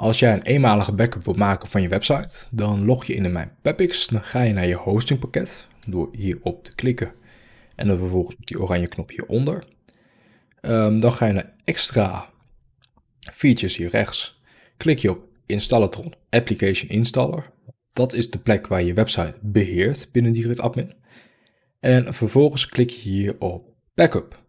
Als jij een eenmalige backup wilt maken van je website, dan log je in in mijn Pepix. Dan ga je naar je hostingpakket door hierop te klikken en dan vervolgens op die oranje knop hieronder. Um, dan ga je naar extra features hier rechts. Klik je op Installatron Application Installer. Dat is de plek waar je website beheert binnen Direct Admin. En vervolgens klik je hier op Backup.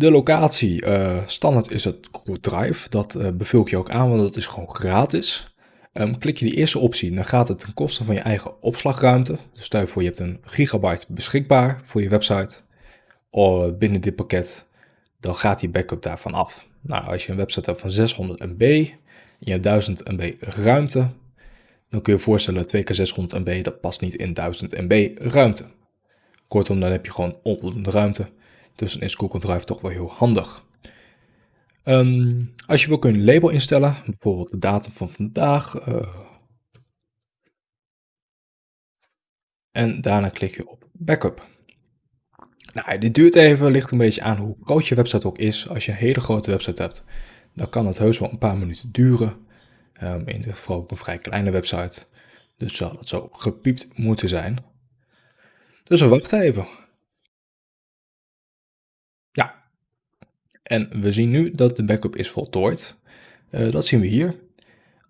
De locatie, uh, standaard is het Google Drive. Dat uh, bevul ik je ook aan, want dat is gewoon gratis. Um, klik je die eerste optie, dan gaat het ten koste van je eigen opslagruimte. Dus stel je voor, je hebt een gigabyte beschikbaar voor je website. Of binnen dit pakket, dan gaat die backup daarvan af. Nou, als je een website hebt van 600 MB, en je hebt 1000 MB ruimte, dan kun je je voorstellen 2 keer 600 MB, dat past niet in 1000 MB ruimte. Kortom, dan heb je gewoon onvoldoende ruimte. Dus dan is Google Drive toch wel heel handig. Um, als je wil kun je een label instellen, bijvoorbeeld de datum van vandaag. Uh, en daarna klik je op backup. Nou, dit duurt even, ligt een beetje aan hoe groot je website ook is. Als je een hele grote website hebt, dan kan het heus wel een paar minuten duren. Um, in dit geval ook een vrij kleine website. Dus zal het zo gepiept moeten zijn. Dus we wachten even. En we zien nu dat de backup is voltooid. Uh, dat zien we hier.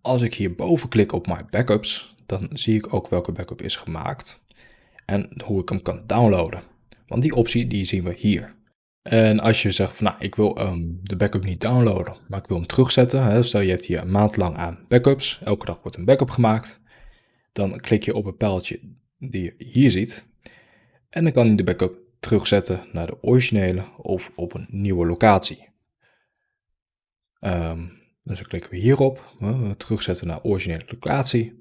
Als ik hierboven klik op My Backups, dan zie ik ook welke backup is gemaakt. En hoe ik hem kan downloaden. Want die optie die zien we hier. En als je zegt van nou, ik wil um, de backup niet downloaden, maar ik wil hem terugzetten. Hè, stel je hebt hier een maand lang aan backups, elke dag wordt een backup gemaakt. Dan klik je op het pijltje die je hier ziet. En dan kan je de backup terugzetten naar de originele of op een nieuwe locatie. Um, dus dan klikken we hierop, uh, terugzetten naar originele locatie.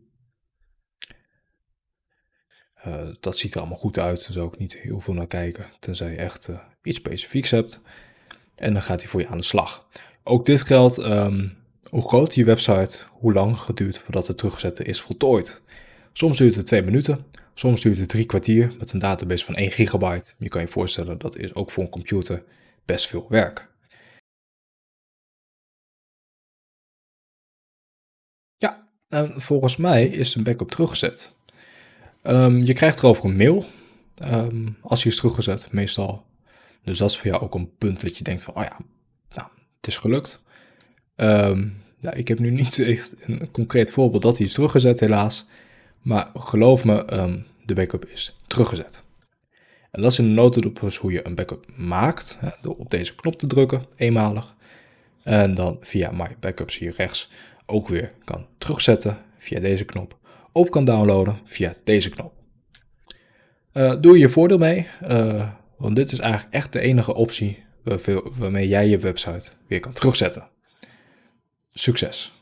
Uh, dat ziet er allemaal goed uit, daar zou ik niet heel veel naar kijken, tenzij je echt uh, iets specifieks hebt. En dan gaat hij voor je aan de slag. Ook dit geldt, um, hoe groot je website, hoe lang het duurt voordat het terugzetten is voltooid. Soms duurt het twee minuten, soms duurt het drie kwartier met een database van 1 gigabyte. Je kan je voorstellen dat is ook voor een computer best veel werk. Ja, en volgens mij is een backup teruggezet. Um, je krijgt erover een mail um, als hij is teruggezet, meestal. Dus dat is voor jou ook een punt dat je denkt van, oh ja, nou, het is gelukt. Um, ja, ik heb nu niet echt een concreet voorbeeld dat hij is teruggezet helaas. Maar geloof me, de backup is teruggezet. En dat is in de notendop hoe je een backup maakt. Hè, door op deze knop te drukken, eenmalig. En dan via My Backups hier rechts ook weer kan terugzetten via deze knop. Of kan downloaden via deze knop. Uh, doe je voordeel mee, uh, want dit is eigenlijk echt de enige optie waarmee jij je website weer kan terugzetten. Succes!